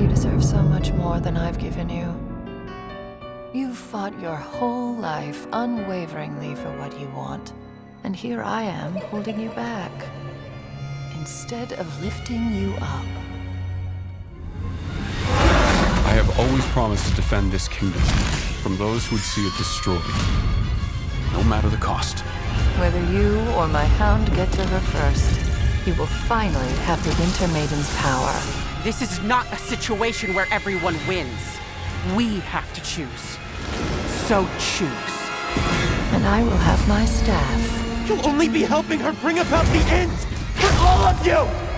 You deserve so much more than I've given you. You've fought your whole life unwaveringly for what you want. And here I am, holding you back. Instead of lifting you up. I have always promised to defend this kingdom from those who would see it destroyed. No matter the cost. Whether you or my hound get to her first, you will finally have the Winter Maiden's power. This is not a situation where everyone wins. We have to choose. So choose. And I will have my staff. You'll only be helping her bring about the end for all of you!